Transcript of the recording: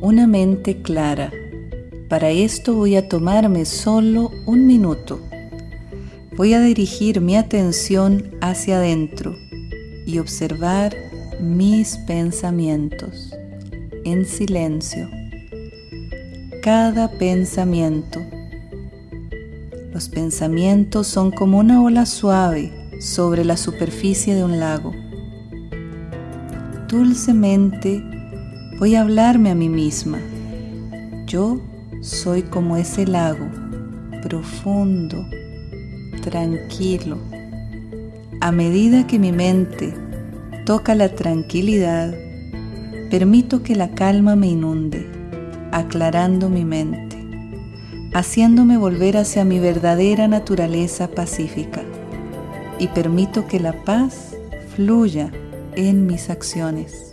una mente clara. Para esto voy a tomarme solo un minuto. Voy a dirigir mi atención hacia adentro y observar mis pensamientos en silencio. Cada pensamiento. Los pensamientos son como una ola suave sobre la superficie de un lago. Dulcemente voy a hablarme a mí misma. Yo soy como ese lago, profundo, tranquilo. A medida que mi mente toca la tranquilidad, permito que la calma me inunde, aclarando mi mente, haciéndome volver hacia mi verdadera naturaleza pacífica y permito que la paz fluya en mis acciones.